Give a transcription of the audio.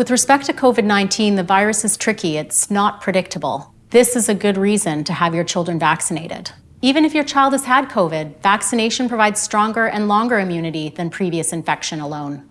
With respect to COVID-19, the virus is tricky. It's not predictable. This is a good reason to have your children vaccinated. Even if your child has had COVID, vaccination provides stronger and longer immunity than previous infection alone.